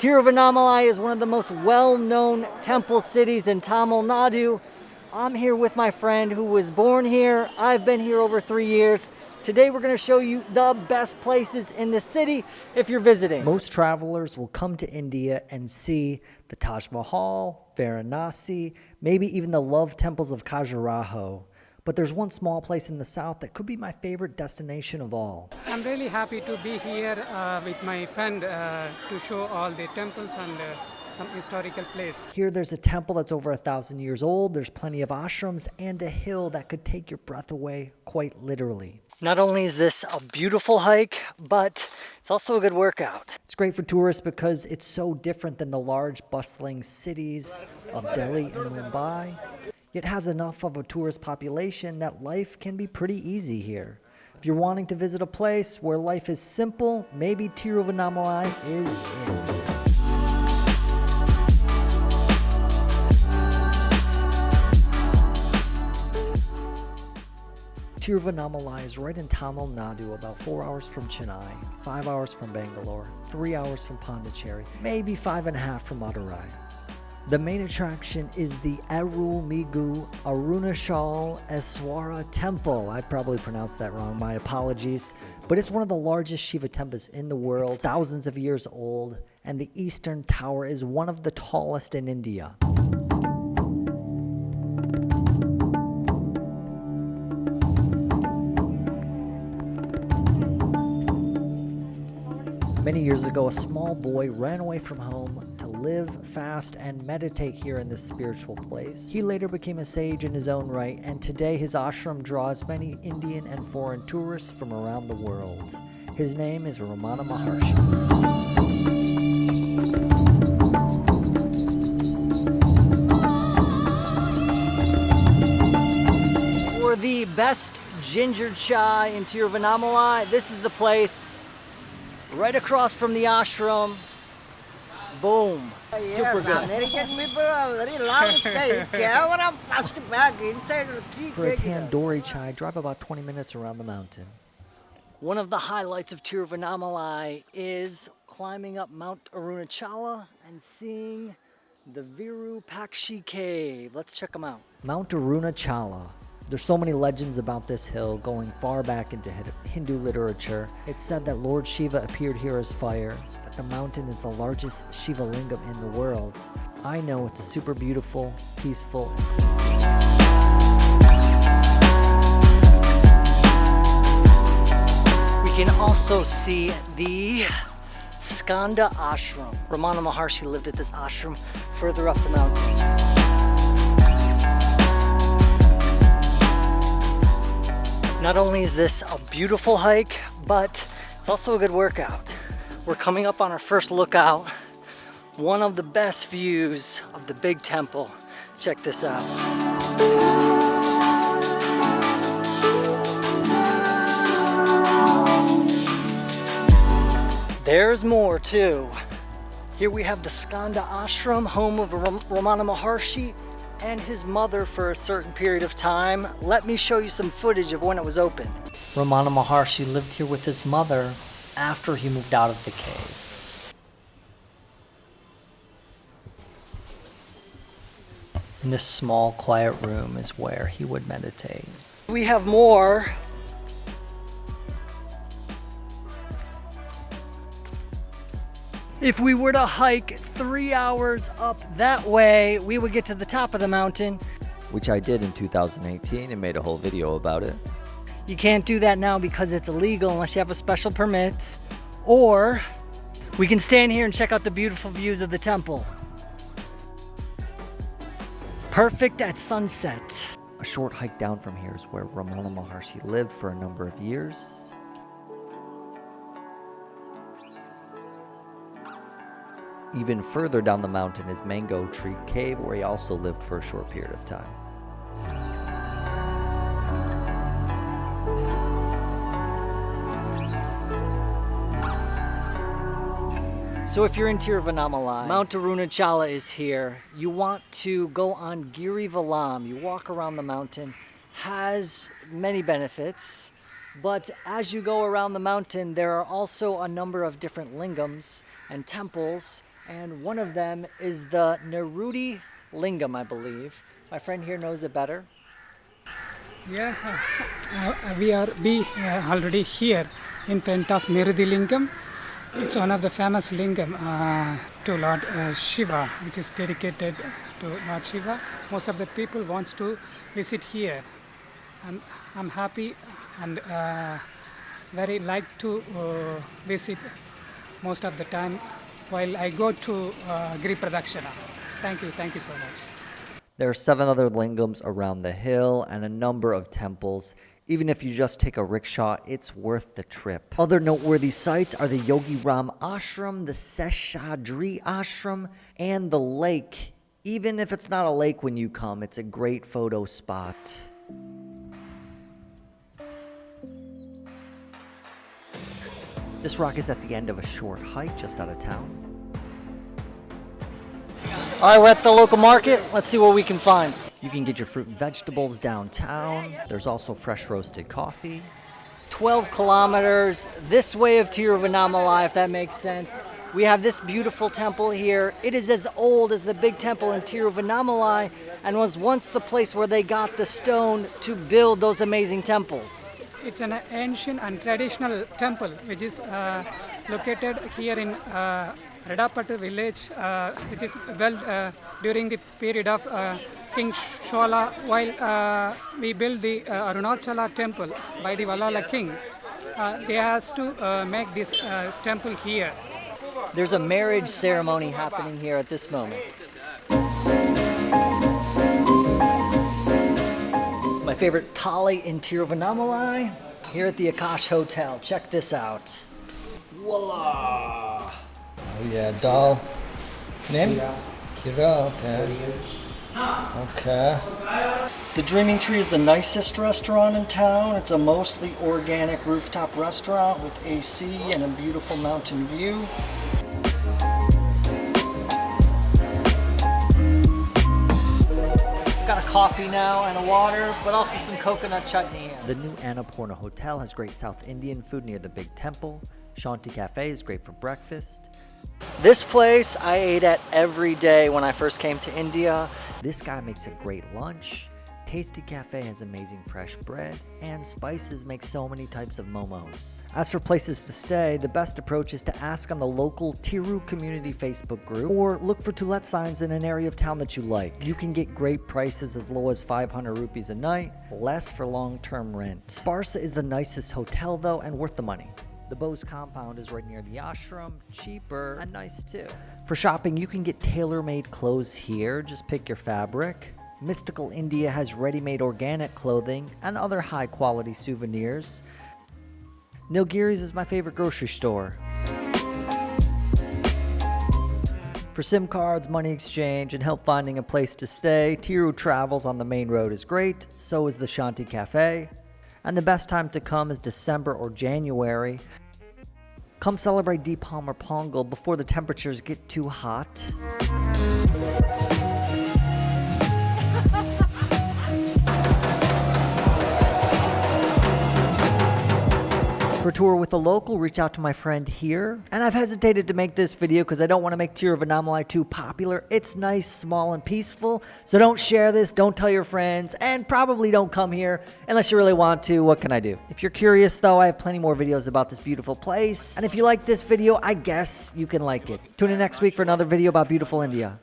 Tiruvannamalai is one of the most well-known temple cities in Tamil Nadu. I'm here with my friend who was born here. I've been here over three years. Today we're going to show you the best places in the city if you're visiting. Most travelers will come to India and see the Taj Mahal, Varanasi, maybe even the love temples of Khajuraho. But there's one small place in the south that could be my favorite destination of all. I'm really happy to be here uh, with my friend uh, to show all the temples and uh, some historical place. Here there's a temple that's over a thousand years old, there's plenty of ashrams, and a hill that could take your breath away quite literally. Not only is this a beautiful hike, but it's also a good workout. It's great for tourists because it's so different than the large bustling cities of Delhi and Mumbai yet has enough of a tourist population that life can be pretty easy here. If you're wanting to visit a place where life is simple, maybe Tiruvannamalai is it. Tiruvannamalai is right in Tamil Nadu, about 4 hours from Chennai, 5 hours from Bangalore, 3 hours from Pondicherry, maybe 5 and a half from Madurai. The main attraction is the Arulmigu Arunachal Eswara Temple. I probably pronounced that wrong, my apologies. But it's one of the largest Shiva temples in the world, it's thousands of years old, and the eastern tower is one of the tallest in India. Many years ago, a small boy ran away from home to live, fast, and meditate here in this spiritual place. He later became a sage in his own right, and today his ashram draws many Indian and foreign tourists from around the world. His name is Ramana Maharshi. For the best ginger chai in Tiruvannamalai, this is the place right across from the ashram. Boom. Yes, Super good. American people are very loud. They camera plastic bag inside the key. For a tandoori chai, drive about 20 minutes around the mountain. One of the highlights of Tiruvannamalai is climbing up Mount Arunachala and seeing the Virupaksha cave. Let's check them out. Mount Arunachala there's so many legends about this hill going far back into Hindu literature. It's said that Lord Shiva appeared here as fire, that the mountain is the largest Shiva lingam in the world. I know it's a super beautiful, peaceful, We can also see the Skanda Ashram. Ramana Maharshi lived at this ashram further up the mountain. Not only is this a beautiful hike, but it's also a good workout. We're coming up on our first lookout. One of the best views of the big temple. Check this out. There's more too. Here we have the Skanda Ashram, home of Ram Ramana Maharshi, and his mother for a certain period of time. Let me show you some footage of when it was open. Ramana Maharshi lived here with his mother after he moved out of the cave. In this small quiet room is where he would meditate. We have more If we were to hike three hours up that way, we would get to the top of the mountain. Which I did in 2018 and made a whole video about it. You can't do that now because it's illegal unless you have a special permit. Or we can stand here and check out the beautiful views of the temple. Perfect at sunset. A short hike down from here is where Ramana Maharshi lived for a number of years Even further down the mountain is Mango Tree Cave, where he also lived for a short period of time. So if you're in Tiruvannamalai, Mount Arunachala is here. You want to go on Girivalam. You walk around the mountain. Has many benefits. But as you go around the mountain, there are also a number of different lingams and temples and one of them is the Nerudi Lingam, I believe. My friend here knows it better. Yeah, uh, we are be uh, already here in front of Nirudi Lingam. It's one of the famous lingam uh, to Lord uh, Shiva, which is dedicated to Lord Shiva. Most of the people wants to visit here. I'm, I'm happy and uh, very like to uh, visit most of the time while I go to uh, Giri Pradakshina. Thank you, thank you so much. There are seven other lingams around the hill and a number of temples. Even if you just take a rickshaw, it's worth the trip. Other noteworthy sites are the Yogi Ram Ashram, the Seshadri Ashram, and the lake. Even if it's not a lake when you come, it's a great photo spot. This rock is at the end of a short hike just out of town. All right, we're at the local market. Let's see what we can find. You can get your fruit and vegetables downtown. There's also fresh roasted coffee. 12 kilometers this way of Tiruvannamalai, if that makes sense. We have this beautiful temple here. It is as old as the big temple in Tiruvannamalai and was once the place where they got the stone to build those amazing temples. It's an ancient and traditional temple which is uh, located here in uh, Redapattu village, uh, which is built uh, during the period of uh, King Chola while uh, we built the uh, Arunachala temple by the Valala king. They has to make this temple here. There's a marriage ceremony happening here at this moment. My favorite thali in Tiruvannamalai here at the Akash Hotel. Check this out. Voila! Oh yeah, doll. Name? Kira. Okay. Okay. The Dreaming Tree is the nicest restaurant in town. It's a mostly organic rooftop restaurant with AC and a beautiful mountain view. Got a coffee now and a water, but also some coconut chutney here. The new Annapurna Hotel has great South Indian food near the big temple. Shanti Cafe is great for breakfast. This place I ate at every day when I first came to India. This guy makes a great lunch. Tasty Cafe has amazing fresh bread, and Spices makes so many types of momos. As for places to stay, the best approach is to ask on the local Tiru community Facebook group or look for to let signs in an area of town that you like. You can get great prices as low as 500 rupees a night, less for long term rent. Sparsa is the nicest hotel though and worth the money. The Bose compound is right near the ashram, cheaper and nice too. For shopping, you can get tailor made clothes here, just pick your fabric. Mystical India has ready made organic clothing and other high quality souvenirs. Nilgiri's is my favorite grocery store. For SIM cards, money exchange, and help finding a place to stay, Tiru Travels on the main road is great, so is the Shanti Cafe. And the best time to come is December or January. Come celebrate Deepam or Pongal before the temperatures get too hot. For tour with a local, reach out to my friend here. And I've hesitated to make this video because I don't want to make Tiruvannamalai too popular. It's nice, small, and peaceful. So don't share this, don't tell your friends, and probably don't come here unless you really want to. What can I do? If you're curious though, I have plenty more videos about this beautiful place. And if you like this video, I guess you can like it. Tune in next week for another video about beautiful India.